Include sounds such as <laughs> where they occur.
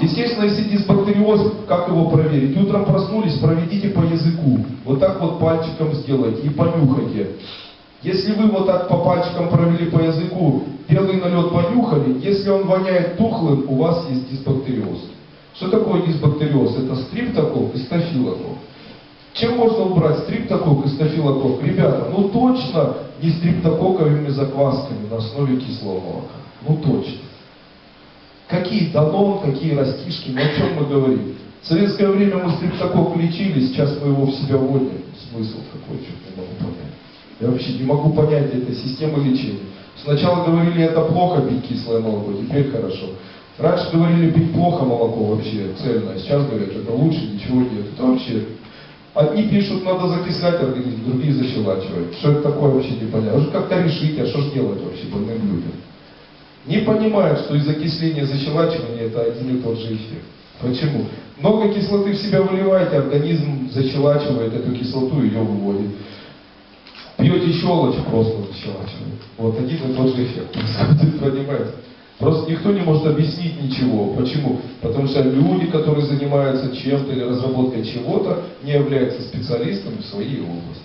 Естественно, если дисбактериоз, как его проверить? Утром проснулись, проведите по языку. Вот так вот пальчиком сделайте и понюхайте. Если вы вот так по пальчикам провели по языку, белый налет понюхали, если он воняет тухлым, у вас есть дисбактериоз. Что такое дисбактериоз? Это стриптокок и стафилокок. Чем можно убрать стриптокок и стафилокок? Ребята, ну точно не стриптококковыми заквасками на основе кислого молока. Ну точно. Какие данон, какие растишки, о чем мы говорим? В советское время мы стриптокок лечили, сейчас мы его в себя вводим. Смысл какой, что не могу понять. Я вообще не могу понять этой системы лечения. Сначала говорили, это плохо пить кислое молоко, теперь хорошо. Раньше говорили, пить плохо молоко вообще, цельное. Сейчас говорят, это лучше, ничего нет. Это вообще... Одни пишут, надо закислять организм, другие защелачивать. Что это такое вообще непонятно. Уже как-то решить, а что же делать вообще больным людям? Не понимают, что из окисления и защелачивания это один и тот же эффект. Почему? Много кислоты в себя выливаете, организм защелачивает эту кислоту, ее выводит. Пьете щелочь, просто защелачивает. Вот один и тот же эффект <laughs> происходит, понимаете? Просто никто не может объяснить ничего. Почему? Потому что люди, которые занимаются чем-то или разработкой чего-то, не являются специалистами в своей области.